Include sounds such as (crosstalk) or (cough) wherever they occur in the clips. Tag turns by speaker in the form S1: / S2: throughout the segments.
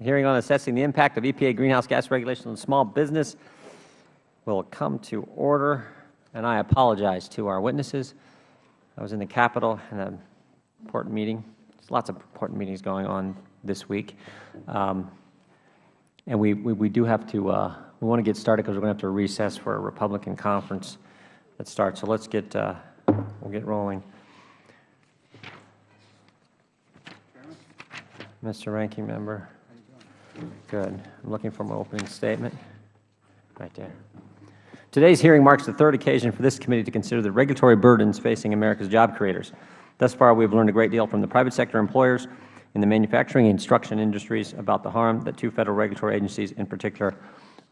S1: hearing on assessing the impact of EPA greenhouse gas regulations on small business will come to order. And I apologize to our witnesses. I was in the Capitol in an important meeting. There's lots of important meetings going on this week. Um, and we, we, we, do have to, uh, we want to get started because we're going to have to recess for a Republican conference that starts. So let's get, uh, we'll get rolling. Mr. Ranking Member. Good. I'm looking for my opening statement. Right there. Today's hearing marks the third occasion for this committee to consider the regulatory burdens facing America's job creators. Thus far, we have learned a great deal from the private sector employers in the manufacturing and construction industries about the harm that two Federal regulatory agencies in particular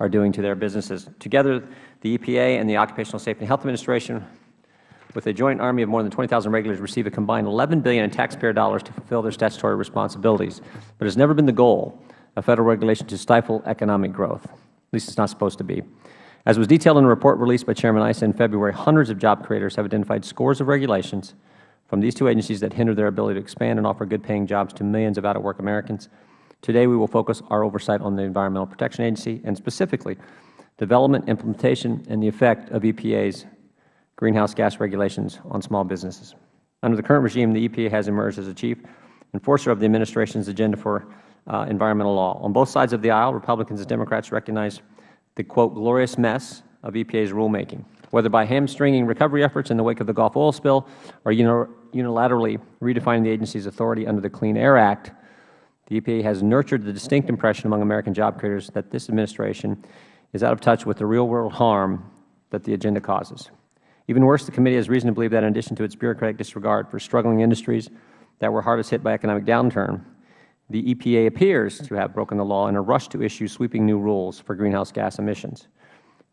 S1: are doing to their businesses. Together, the EPA and the Occupational Safety and Health Administration, with a joint army of more than 20,000 regulators, receive a combined 11 billion in taxpayer dollars to fulfill their statutory responsibilities. But it has never been the goal of Federal regulation to stifle economic growth. At least it is not supposed to be. As was detailed in a report released by Chairman Issa in February, hundreds of job creators have identified scores of regulations from these two agencies that hinder their ability to expand and offer good-paying jobs to millions of out-of-work Americans. Today, we will focus our oversight on the Environmental Protection Agency and specifically development, implementation, and the effect of EPA's greenhouse gas regulations on small businesses. Under the current regime, the EPA has emerged as a chief enforcer of the Administration's agenda for uh, environmental law. On both sides of the aisle, Republicans and Democrats recognize the, quote, glorious mess of EPA's rulemaking, whether by hamstringing recovery efforts in the wake of the Gulf oil spill or unilaterally redefining the agency's authority under the Clean Air Act, the EPA has nurtured the distinct impression among American job creators that this Administration is out of touch with the real-world harm that the agenda causes. Even worse, the committee has reason to believe that in addition to its bureaucratic disregard for struggling industries that were hardest hit by economic downturn, the EPA appears to have broken the law in a rush to issue sweeping new rules for greenhouse gas emissions.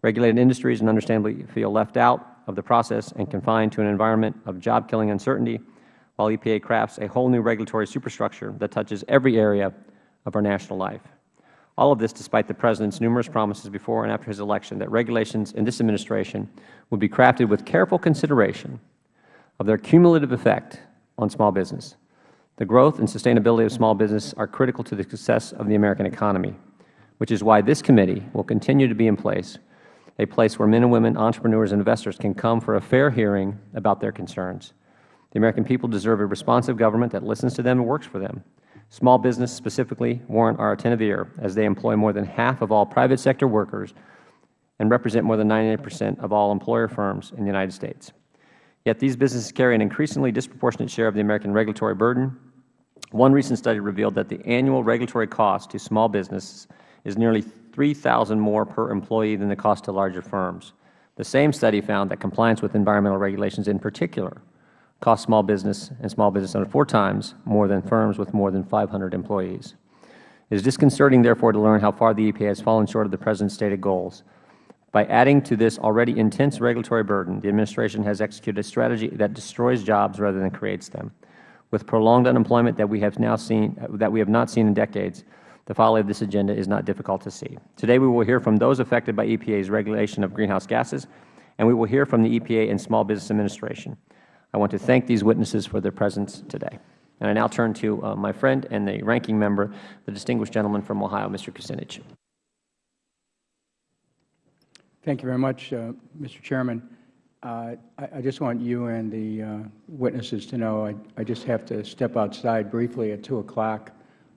S1: Regulated industries and understandably feel left out of the process and confined to an environment of job-killing uncertainty, while EPA crafts a whole new regulatory superstructure that touches every area of our national life. All of this despite the President's numerous promises before and after his election that regulations in this Administration would be crafted with careful consideration of their cumulative effect on small business. The growth and sustainability of small business are critical to the success of the American economy, which is why this committee will continue to be in place, a place where men and women, entrepreneurs and investors can come for a fair hearing about their concerns. The American people deserve a responsive government that listens to them and works for them. Small business specifically warrant our attentive ear as they employ more than half of all private sector workers and represent more than 98 percent of all employer firms in the United States. Yet these businesses carry an increasingly disproportionate share of the American regulatory burden. One recent study revealed that the annual regulatory cost to small businesses is nearly 3000 more per employee than the cost to larger firms. The same study found that compliance with environmental regulations in particular costs small business and small business owners four times more than firms with more than 500 employees. It is disconcerting, therefore, to learn how far the EPA has fallen short of the President's stated goals. By adding to this already intense regulatory burden, the Administration has executed a strategy that destroys jobs rather than creates them. With prolonged unemployment that we have now seen that we have not seen in decades, the folly of this agenda is not difficult to see. Today we will hear from those affected by EPA's regulation of greenhouse gases, and we will hear from the EPA and Small Business Administration. I want to thank these witnesses for their presence today. And I now turn to uh, my friend and the ranking member, the distinguished gentleman from Ohio, Mr. Kucinich.
S2: Thank you very much, uh, Mr. Chairman. Uh, I, I, just want you and the uh, witnesses to know I, I, just have to step outside briefly at 2 o'clock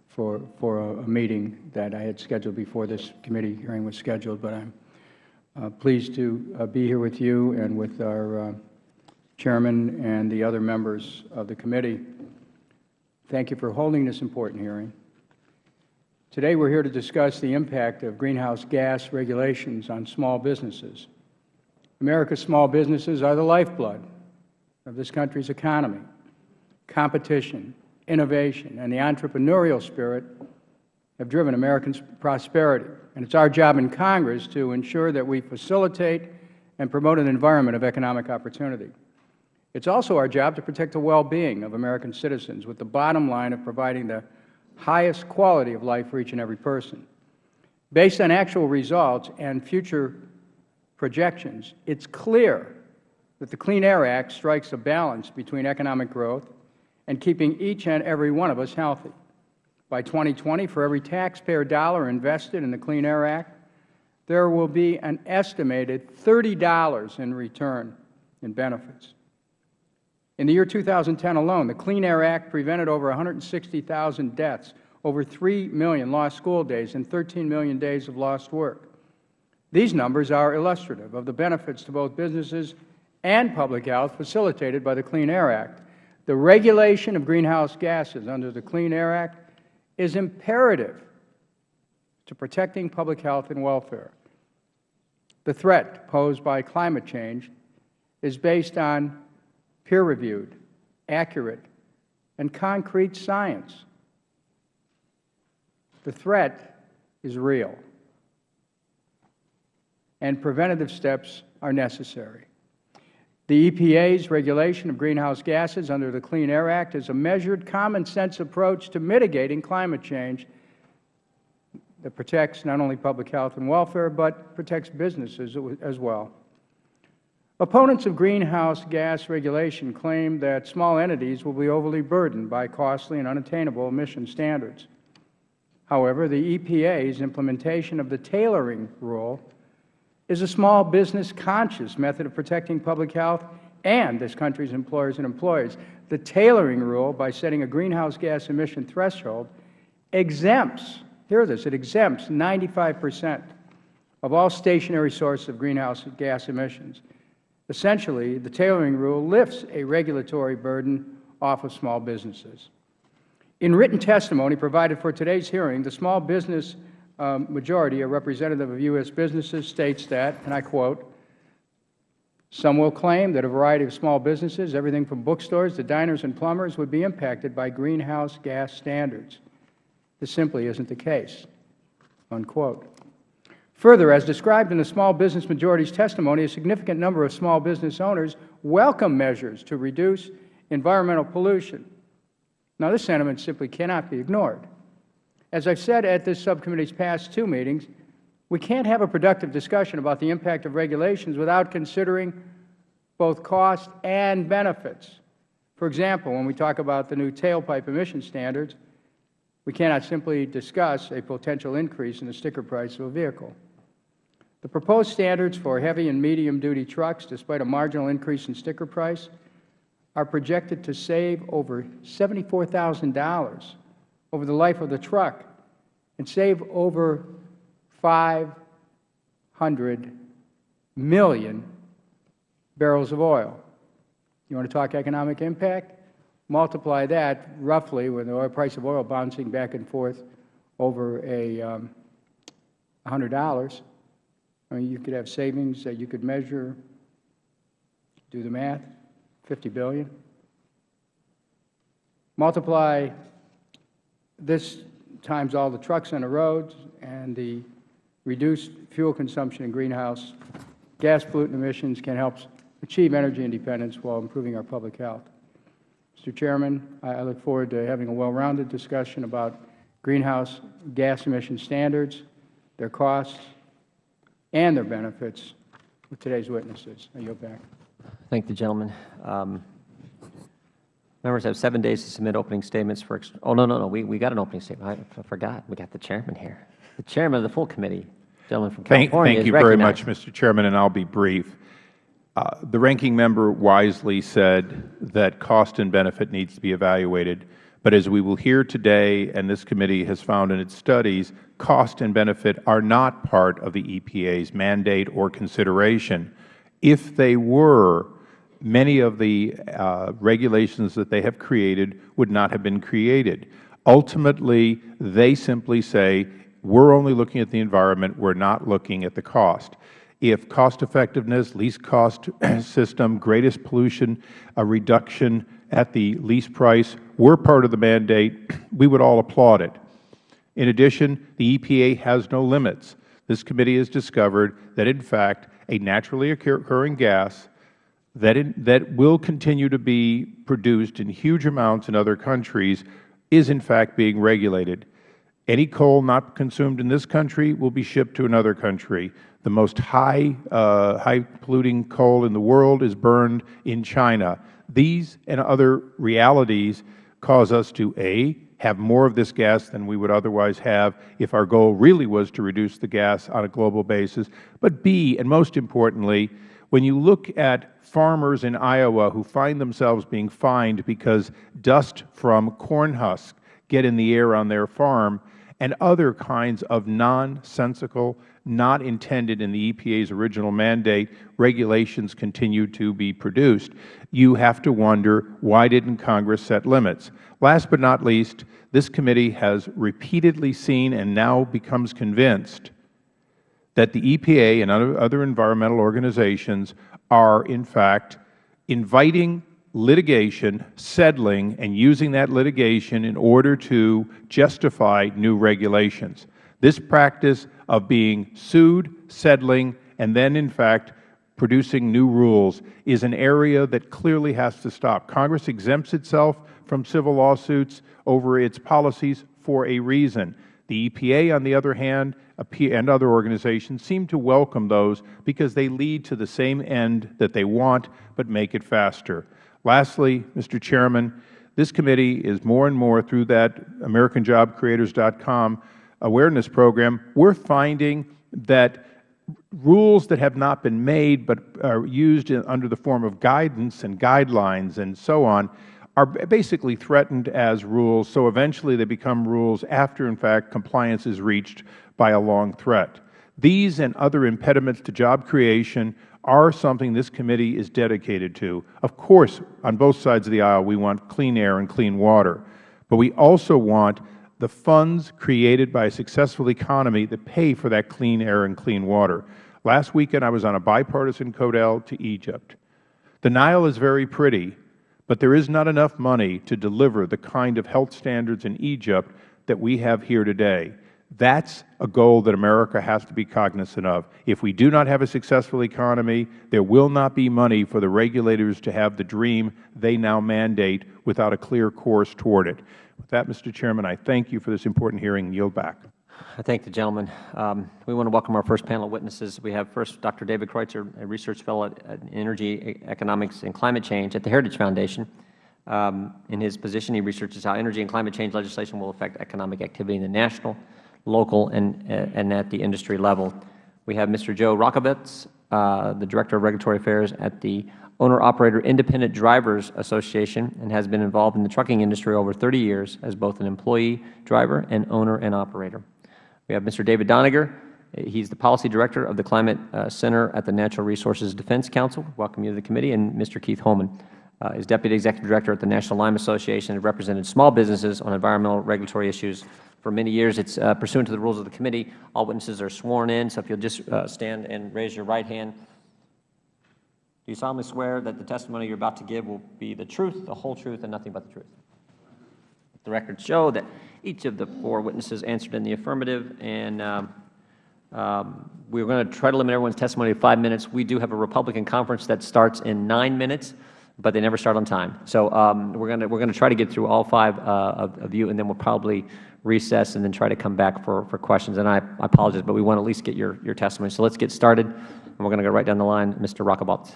S2: for, for a, a, meeting that I had scheduled before this committee hearing was scheduled. But I'm uh, pleased to uh, be here with you and with our uh, Chairman and the other members of the committee. Thank you for holding this important hearing. Today we are here to discuss the impact of greenhouse gas regulations on small businesses. America's small businesses are the lifeblood of this country's economy. Competition, innovation, and the entrepreneurial spirit have driven American prosperity. And it is our job in Congress to ensure that we facilitate and promote an environment of economic opportunity. It is also our job to protect the well-being of American citizens with the bottom line of providing the highest quality of life for each and every person. Based on actual results and future projections, it is clear that the Clean Air Act strikes a balance between economic growth and keeping each and every one of us healthy. By 2020, for every taxpayer dollar invested in the Clean Air Act, there will be an estimated $30 in return in benefits. In the year 2010 alone, the Clean Air Act prevented over 160,000 deaths, over 3 million lost school days, and 13 million days of lost work. These numbers are illustrative of the benefits to both businesses and public health facilitated by the Clean Air Act. The regulation of greenhouse gases under the Clean Air Act is imperative to protecting public health and welfare. The threat posed by climate change is based on peer-reviewed, accurate, and concrete science. The threat is real, and preventative steps are necessary. The EPA's regulation of greenhouse gases under the Clean Air Act is a measured, common-sense approach to mitigating climate change that protects not only public health and welfare, but protects businesses as well. Opponents of greenhouse gas regulation claim that small entities will be overly burdened by costly and unattainable emission standards. However, the EPA's implementation of the tailoring rule is a small business conscious method of protecting public health and this country's employers and employees. The tailoring rule, by setting a greenhouse gas emission threshold, exempts, hear this, it exempts 95 percent of all stationary sources of greenhouse gas emissions. Essentially, the tailoring rule lifts a regulatory burden off of small businesses. In written testimony provided for today's hearing, the small business um, majority, a representative of U.S. businesses, states that, and I quote, some will claim that a variety of small businesses, everything from bookstores to diners and plumbers, would be impacted by greenhouse gas standards. This simply isn't the case. Unquote. Further, as described in the small business majority's testimony, a significant number of small business owners welcome measures to reduce environmental pollution. Now, this sentiment simply cannot be ignored. As I have said at this subcommittee's past two meetings, we can't have a productive discussion about the impact of regulations without considering both cost and benefits. For example, when we talk about the new tailpipe emission standards, we cannot simply discuss a potential increase in the sticker price of a vehicle. The proposed standards for heavy and medium-duty trucks, despite a marginal increase in sticker price, are projected to save over $74,000 over the life of the truck and save over 500 million barrels of oil. You want to talk economic impact? Multiply that roughly with the price of oil bouncing back and forth over a um, $100. Mean, you could have savings that you could measure, do the math, 50 billion. Multiply this times all the trucks on the roads and the reduced fuel consumption and greenhouse gas pollutant emissions can help achieve energy independence while improving our public health. Mr. Chairman, I look forward to having a well-rounded discussion about greenhouse gas emission standards, their costs, and their benefits with today's witnesses. I yield back.
S1: Thank the gentleman. Um, Members have seven days to submit opening statements for, oh, no, no, no, we, we got an opening statement. I, I forgot. We got the chairman here. The chairman of the full committee, gentleman from
S3: thank,
S1: California,
S3: Thank you very much, Mr. Chairman, and I'll be brief. Uh, the ranking member wisely said that cost and benefit needs to be evaluated. But as we will hear today, and this committee has found in its studies, cost and benefit are not part of the EPA's mandate or consideration. If they were, many of the uh, regulations that they have created would not have been created. Ultimately, they simply say, we are only looking at the environment, we are not looking at the cost. If cost effectiveness, least cost (clears throat) system, greatest pollution a reduction at the least price were part of the mandate, (clears throat) we would all applaud it. In addition, the EPA has no limits. This committee has discovered that, in fact, a naturally occurring gas that, in, that will continue to be produced in huge amounts in other countries is in fact being regulated. Any coal not consumed in this country will be shipped to another country. The most high, uh, high polluting coal in the world is burned in China. These and other realities cause us to, A, have more of this gas than we would otherwise have if our goal really was to reduce the gas on a global basis. But B, and most importantly, when you look at farmers in Iowa who find themselves being fined because dust from corn husks get in the air on their farm, and other kinds of nonsensical, not intended in the EPA's original mandate, regulations continue to be produced. You have to wonder, why didn't Congress set limits? Last but not least, this committee has repeatedly seen and now becomes convinced that the EPA and other environmental organizations are, in fact, inviting litigation, settling, and using that litigation in order to justify new regulations. This practice of being sued, settling, and then, in fact, producing new rules is an area that clearly has to stop. Congress exempts itself from civil lawsuits over its policies for a reason. The EPA, on the other hand, and other organizations seem to welcome those because they lead to the same end that they want but make it faster. Lastly, Mr. Chairman, this committee is more and more through that AmericanJobCreators.com awareness program, we are finding that rules that have not been made but are used in, under the form of guidance and guidelines and so on are basically threatened as rules, so eventually they become rules after, in fact, compliance is reached by a long threat. These and other impediments to job creation are something this committee is dedicated to. Of course, on both sides of the aisle, we want clean air and clean water, but we also want the funds created by a successful economy that pay for that clean air and clean water. Last weekend, I was on a bipartisan codel to Egypt. The Nile is very pretty, but there is not enough money to deliver the kind of health standards in Egypt that we have here today. That is a goal that America has to be cognizant of. If we do not have a successful economy, there will not be money for the regulators to have the dream they now mandate without a clear course toward it. With that, Mr. Chairman, I thank you for this important hearing and yield back.
S1: I thank the gentleman. Um, we want to welcome our first panel of witnesses. We have first Dr. David Kreutzer, a research fellow at, Energy, Economics, and Climate Change at the Heritage Foundation. Um, in his position, he researches how energy and climate change legislation will affect economic activity in the national, local, and, uh, and at the industry level. We have Mr. Joe Rajkovacz, uh, the Director of Regulatory Affairs at the Owner-Operator Independent Drivers Association and has been involved in the trucking industry over 30 years as both an employee, driver, and owner and operator. We have Mr. David Doniger. He is the Policy Director of the Climate uh, Center at the Natural Resources Defense Council. Welcome you to the committee. And Mr. Keith Holman uh, is Deputy Executive Director at the National Lime Association and represented small businesses on environmental regulatory issues for many years. It is uh, pursuant to the rules of the committee. All witnesses are sworn in, so if you will just uh, stand and raise your right hand. Do you solemnly swear that the testimony you are about to give will be the truth, the whole truth, and nothing but the truth? The records show that each of the four witnesses answered in the affirmative, and um, um, we're going to try to limit everyone's testimony to five minutes. We do have a Republican conference that starts in nine minutes, but they never start on time. So um, we're going to we're going to try to get through all five uh, of, of, you, and then we'll probably recess and then try to come back for, for questions. And I, I apologize, but we want to at least get your, your testimony. So let's get started, and we're going to go right down the line. Mr. Rajkovacz.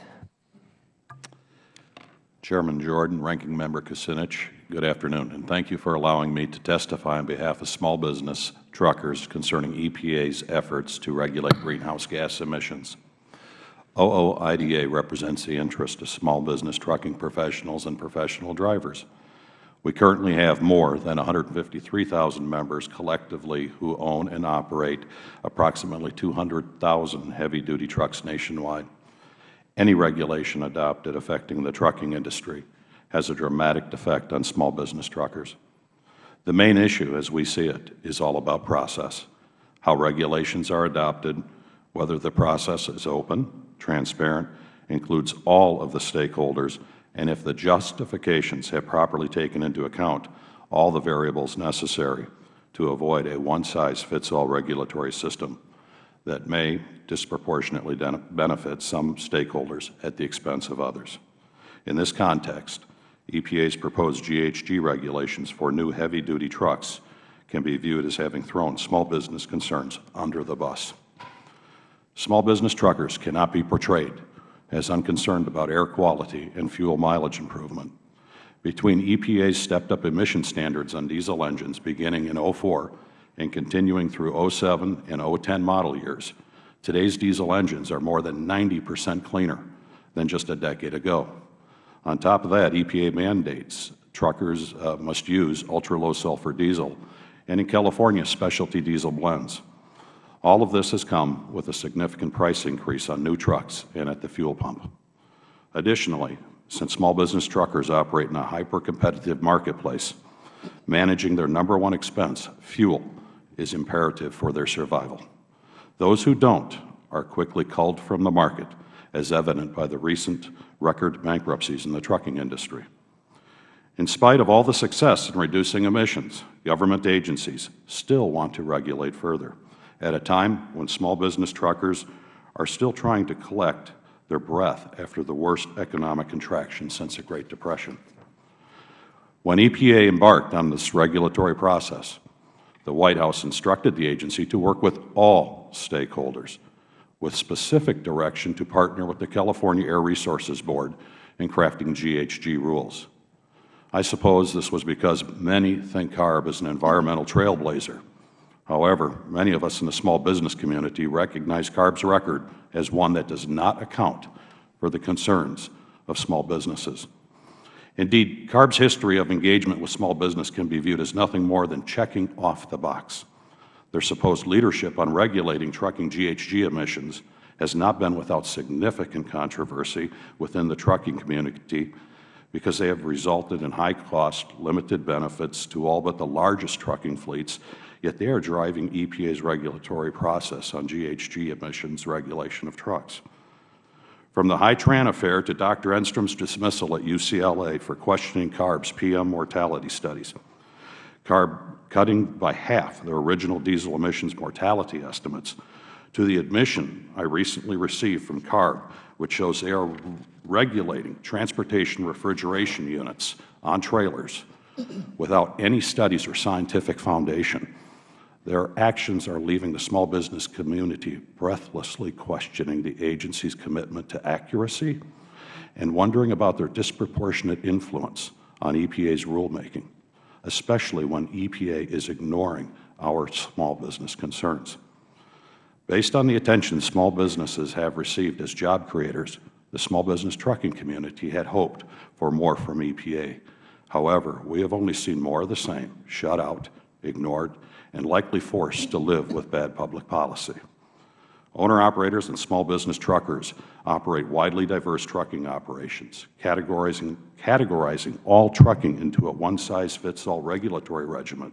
S4: Chairman Jordan, Ranking Member Kucinich, good afternoon, and thank you for allowing me to testify on behalf of small business truckers concerning EPA's efforts to regulate greenhouse gas emissions. OOIDA represents the interest of small business trucking professionals and professional drivers. We currently have more than 153,000 members collectively who own and operate approximately 200,000 heavy-duty trucks nationwide. Any regulation adopted affecting the trucking industry has a dramatic effect on small business truckers. The main issue, as we see it, is all about process, how regulations are adopted, whether the process is open, transparent, includes all of the stakeholders, and if the justifications have properly taken into account all the variables necessary to avoid a one-size-fits-all regulatory system that may disproportionately benefit some stakeholders at the expense of others. In this context, EPA's proposed GHG regulations for new heavy-duty trucks can be viewed as having thrown small business concerns under the bus. Small business truckers cannot be portrayed as unconcerned about air quality and fuel mileage improvement. Between EPA's stepped-up emission standards on diesel engines beginning in 04 and continuing through 07 and 010 model years, today's diesel engines are more than 90 percent cleaner than just a decade ago. On top of that, EPA mandates truckers uh, must use ultra-low sulfur diesel, and in California, specialty diesel blends. All of this has come with a significant price increase on new trucks and at the fuel pump. Additionally, since small business truckers operate in a hyper-competitive marketplace, managing their number one expense, fuel, is imperative for their survival. Those who don't are quickly culled from the market, as evident by the recent record bankruptcies in the trucking industry. In spite of all the success in reducing emissions, government agencies still want to regulate further at a time when small business truckers are still trying to collect their breath after the worst economic contraction since the Great Depression. When EPA embarked on this regulatory process, the White House instructed the agency to work with all stakeholders with specific direction to partner with the California Air Resources Board in crafting GHG rules. I suppose this was because many think CARB is an environmental trailblazer. However, many of us in the small business community recognize CARB's record as one that does not account for the concerns of small businesses. Indeed, CARB's history of engagement with small business can be viewed as nothing more than checking off the box. Their supposed leadership on regulating trucking GHG emissions has not been without significant controversy within the trucking community because they have resulted in high cost, limited benefits to all but the largest trucking fleets, yet they are driving EPA's regulatory process on GHG emissions regulation of trucks. From the Hien Tran affair to Dr. Enstrom's dismissal at UCLA for questioning CARB's PM mortality studies, CARB cutting by half their original diesel emissions mortality estimates, to the admission I recently received from CARB, which shows they are regulating transportation refrigeration units on trailers without any studies or scientific foundation. Their actions are leaving the small business community breathlessly questioning the agency's commitment to accuracy and wondering about their disproportionate influence on EPA's rulemaking, especially when EPA is ignoring our small business concerns. Based on the attention small businesses have received as job creators, the small business trucking community had hoped for more from EPA. However, we have only seen more of the same, shut out, ignored, and likely forced to live with bad public policy. Owner-operators and small business truckers operate widely diverse trucking operations. Categorizing, categorizing all trucking into a one-size-fits-all regulatory regimen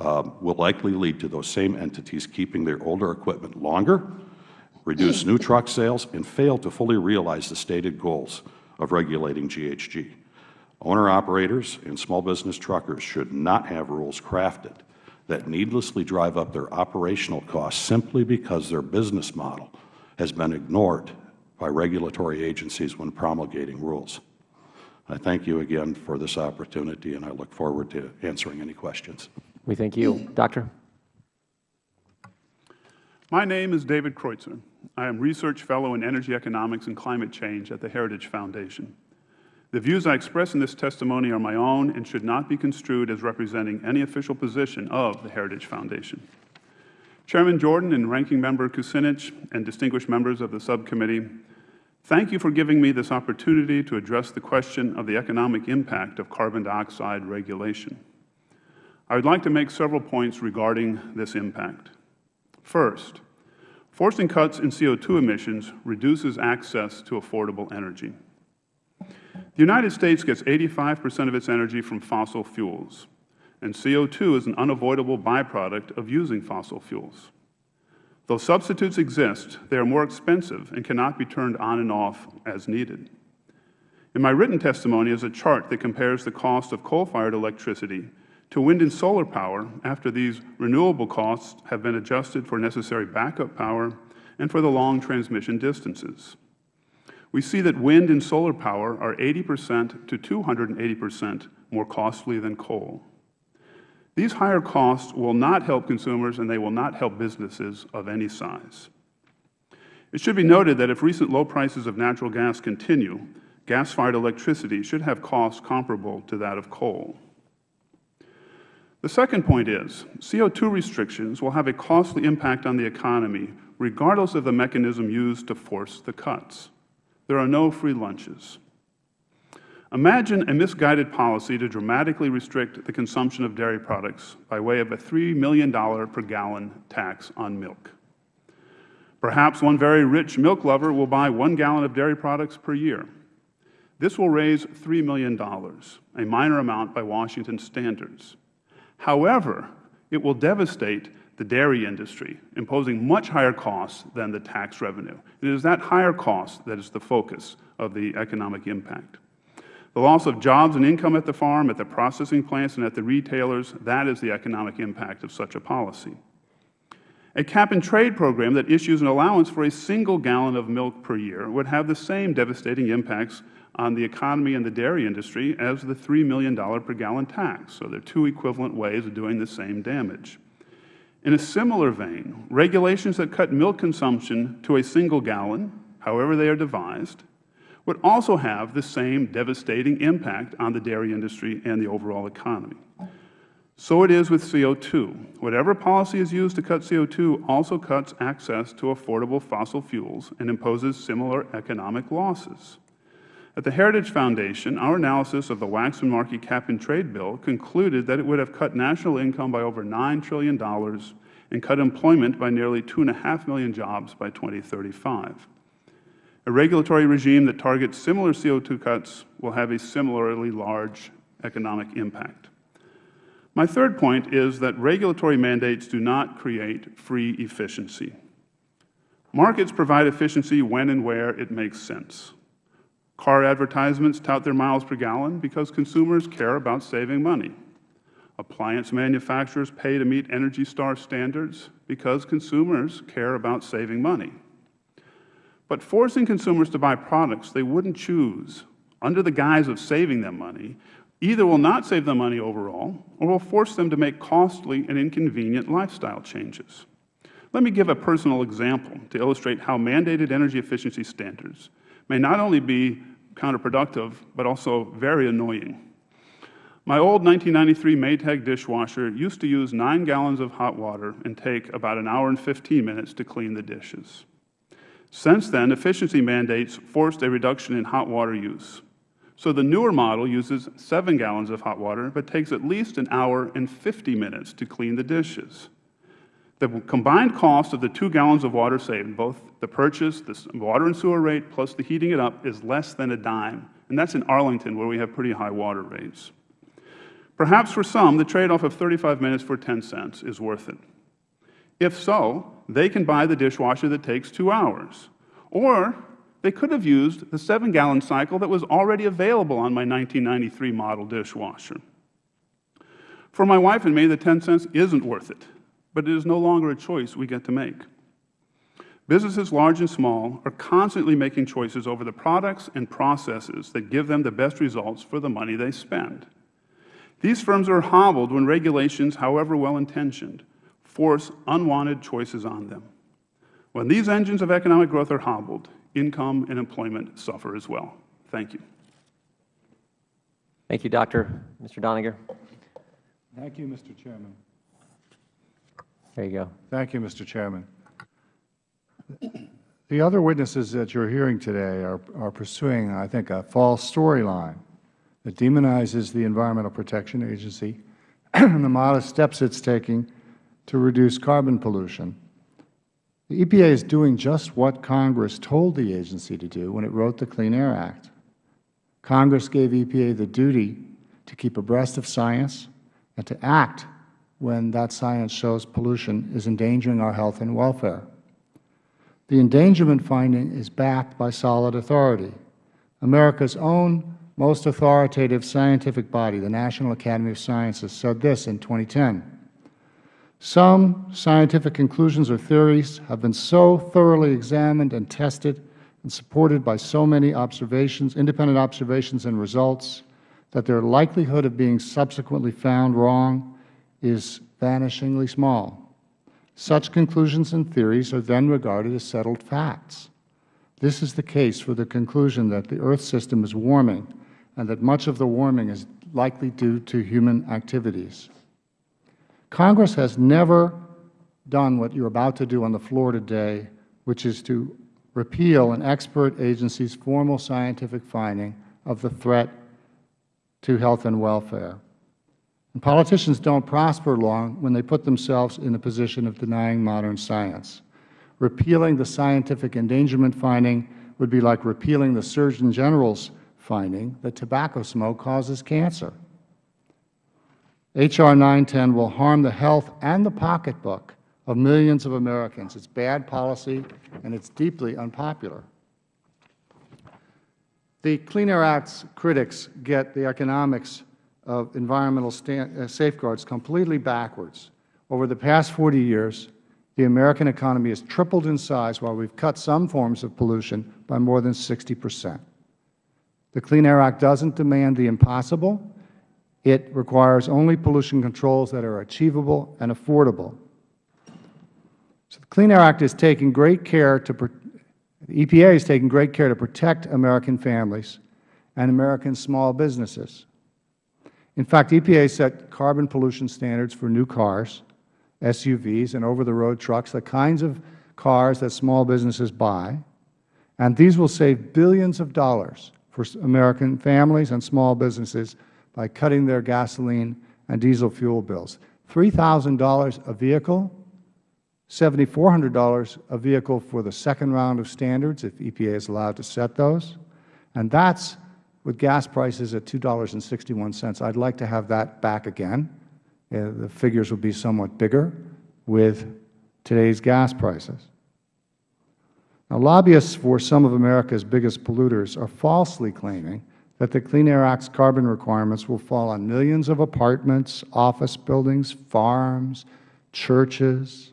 S4: uh, will likely lead to those same entities keeping their older equipment longer, reduce new truck sales, and fail to fully realize the stated goals of regulating GHG. Owner-operators and small business truckers should not have rules crafted that needlessly drive up their operational costs simply because their business model has been ignored by regulatory agencies when promulgating rules. I thank you again for this opportunity, and I look forward to answering any questions.
S1: We thank you. Doctor?
S5: My name is David Kreutzer. I am Research Fellow in Energy Economics and Climate Change at the Heritage Foundation. The views I express in this testimony are my own and should not be construed as representing any official position of the Heritage Foundation. Chairman Jordan and Ranking Member Kucinich and distinguished members of the subcommittee, thank you for giving me this opportunity to address the question of the economic impact of carbon dioxide regulation. I would like to make several points regarding this impact. First, forcing cuts in CO2 emissions reduces access to affordable energy. The United States gets 85 percent of its energy from fossil fuels, and CO2 is an unavoidable byproduct of using fossil fuels. Though substitutes exist, they are more expensive and cannot be turned on and off as needed. In my written testimony is a chart that compares the cost of coal-fired electricity to wind and solar power after these renewable costs have been adjusted for necessary backup power and for the long transmission distances we see that wind and solar power are 80 percent to 280 percent more costly than coal. These higher costs will not help consumers and they will not help businesses of any size. It should be noted that if recent low prices of natural gas continue, gas-fired electricity should have costs comparable to that of coal. The second point is CO2 restrictions will have a costly impact on the economy regardless of the mechanism used to force the cuts. There are no free lunches. Imagine a misguided policy to dramatically restrict the consumption of dairy products by way of a $3 million per gallon tax on milk. Perhaps one very rich milk lover will buy one gallon of dairy products per year. This will raise $3 million, a minor amount by Washington standards. However, it will devastate the dairy industry, imposing much higher costs than the tax revenue. It is that higher cost that is the focus of the economic impact. The loss of jobs and income at the farm, at the processing plants, and at the retailers, that is the economic impact of such a policy. A cap-and-trade program that issues an allowance for a single gallon of milk per year would have the same devastating impacts on the economy and the dairy industry as the $3 million per gallon tax. So they are two equivalent ways of doing the same damage. In a similar vein, regulations that cut milk consumption to a single gallon, however they are devised, would also have the same devastating impact on the dairy industry and the overall economy. So it is with CO2. Whatever policy is used to cut CO2 also cuts access to affordable fossil fuels and imposes similar economic losses. At the Heritage Foundation, our analysis of the Waxman-Markey cap-and-trade bill concluded that it would have cut national income by over $9 trillion and cut employment by nearly 2.5 million jobs by 2035. A regulatory regime that targets similar CO2 cuts will have a similarly large economic impact. My third point is that regulatory mandates do not create free efficiency. Markets provide efficiency when and where it makes sense. Car advertisements tout their miles per gallon because consumers care about saving money. Appliance manufacturers pay to meet ENERGY STAR standards because consumers care about saving money. But forcing consumers to buy products they wouldn't choose under the guise of saving them money either will not save them money overall or will force them to make costly and inconvenient lifestyle changes. Let me give a personal example to illustrate how mandated energy efficiency standards may not only be counterproductive, but also very annoying. My old 1993 Maytag dishwasher used to use 9 gallons of hot water and take about an hour and 15 minutes to clean the dishes. Since then, efficiency mandates forced a reduction in hot water use. So the newer model uses 7 gallons of hot water, but takes at least an hour and 50 minutes to clean the dishes. The combined cost of the 2 gallons of water saved, both the purchase, the water and sewer rate, plus the heating it up, is less than a dime. And that is in Arlington, where we have pretty high water rates. Perhaps for some, the trade-off of 35 minutes for 10 cents is worth it. If so, they can buy the dishwasher that takes two hours. Or they could have used the 7-gallon cycle that was already available on my 1993 model dishwasher. For my wife and me, the 10 cents isn't worth it, but it is no longer a choice we get to make. Businesses large and small are constantly making choices over the products and processes that give them the best results for the money they spend. These firms are hobbled when regulations, however well-intentioned, force unwanted choices on them. When these engines of economic growth are hobbled, income and employment suffer as well. Thank you.
S1: Thank you, Doctor. Mr. Doniger.
S6: Thank you, Mr. Chairman.
S1: There you go.
S6: Thank you, Mr. Chairman. The other witnesses that you are hearing today are, are pursuing, I think, a false storyline that demonizes the Environmental Protection Agency (clears throat) and the modest steps it is taking to reduce carbon pollution. The EPA is doing just what Congress told the agency to do when it wrote the Clean Air Act. Congress gave EPA the duty to keep abreast of science and to act when that science shows pollution is endangering our health and welfare. The endangerment finding is backed by solid authority. America's own most authoritative scientific body, the National Academy of Sciences, said this in 2010. Some scientific conclusions or theories have been so thoroughly examined and tested and supported by so many observations, independent observations and results, that their likelihood of being subsequently found wrong is vanishingly small. Such conclusions and theories are then regarded as settled facts. This is the case for the conclusion that the Earth system is warming and that much of the warming is likely due to human activities. Congress has never done what you are about to do on the floor today, which is to repeal an expert agency's formal scientific finding of the threat to health and welfare. And politicians don't prosper long when they put themselves in a position of denying modern science. Repealing the scientific endangerment finding would be like repealing the Surgeon General's finding that tobacco smoke causes cancer. H.R. 910 will harm the health and the pocketbook of millions of Americans. It's bad policy, and it's deeply unpopular. The Clean Air Act's critics get the economics of environmental uh, safeguards completely backwards. Over the past 40 years, the American economy has tripled in size while we have cut some forms of pollution by more than 60 percent. The Clean Air Act doesn't demand the impossible. It requires only pollution controls that are achievable and affordable. So the Clean Air Act is taking great care to, the EPA is taking great care to protect American families and American small businesses. In fact, EPA set carbon pollution standards for new cars, SUVs, and over-the-road trucks, the kinds of cars that small businesses buy, and these will save billions of dollars for American families and small businesses by cutting their gasoline and diesel fuel bills. $3,000 a vehicle, $7,400 a vehicle for the second round of standards, if EPA is allowed to set those, and that's with gas prices at $2.61. I'd like to have that back again. Uh, the figures will be somewhat bigger with today's gas prices. Now, lobbyists for some of America's biggest polluters are falsely claiming that the Clean Air Act's carbon requirements will fall on millions of apartments, office buildings, farms, churches.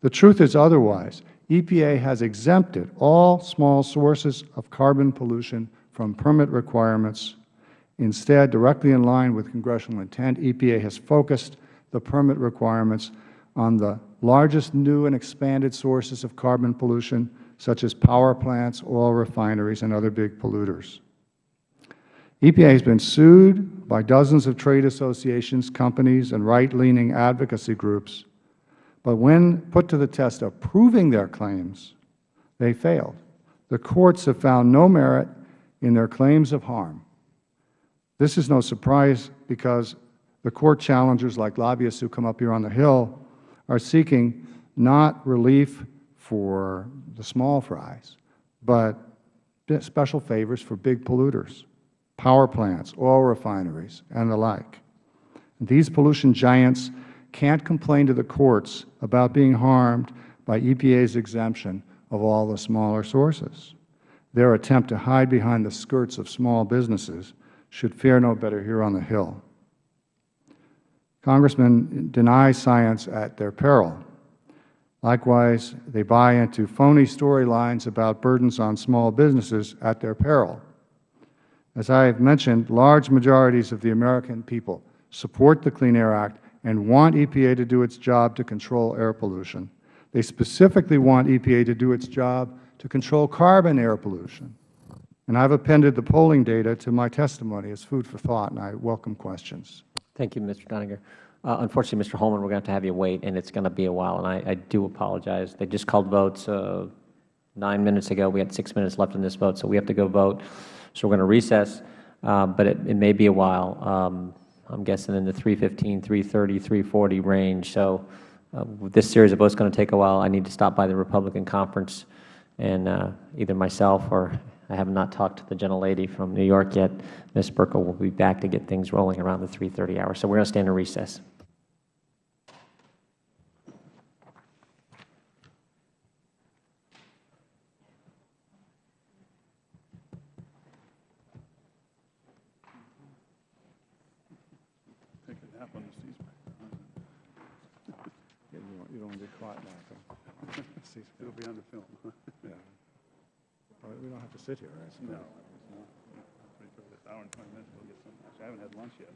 S6: The truth is otherwise. EPA has exempted all small sources of carbon pollution from permit requirements. Instead, directly in line with Congressional intent, EPA has focused the permit requirements on the largest new and expanded sources of carbon pollution, such as power plants, oil refineries, and other big polluters. EPA has been sued by dozens of trade associations, companies, and right-leaning advocacy groups, but when put to the test of proving their claims, they failed. The courts have found no merit in their claims of harm. This is no surprise because the court challengers, like lobbyists who come up here on the Hill, are seeking not relief for the small fries, but special favors for big polluters, power plants, oil refineries, and the like. These pollution giants can't complain to the courts about being harmed by EPA's exemption of all the smaller sources. Their attempt to hide behind the skirts of small businesses should fare no better here on the Hill. Congressmen deny science at their peril. Likewise, they buy into phony storylines about burdens on small businesses at their peril. As I have mentioned, large majorities of the American people support the Clean Air Act and want EPA to do its job to control air pollution. They specifically want EPA to do its job to control carbon air pollution. And I have appended the polling data to my testimony as food for thought, and I welcome questions.
S1: Thank you, Mr. Doniger. Uh, unfortunately, Mr. Holman, we are going to have to have you wait, and it's going to be a while, and I, I do apologize. They just called votes uh, nine minutes ago. We had six minutes left in this vote, so we have to go vote. So we are going to recess, uh, but it, it, may be a while. Um, I'm guessing in the 315, 330, 340 range. So uh, this series of votes is going to take a while. I need to stop by the Republican conference and uh, either myself or I have not talked to the gentlelady from New York yet. Ms. Buerkle will be back to get things rolling around the 3.30 hour. So we're going to stand in recess.
S5: Take a nap on the seats.
S6: You don't want to get caught now.
S5: It'll be on the film.
S6: Sit here, right?
S5: No. no. Wait for this hour and 20 minutes, we'll get some, I haven't had lunch yet.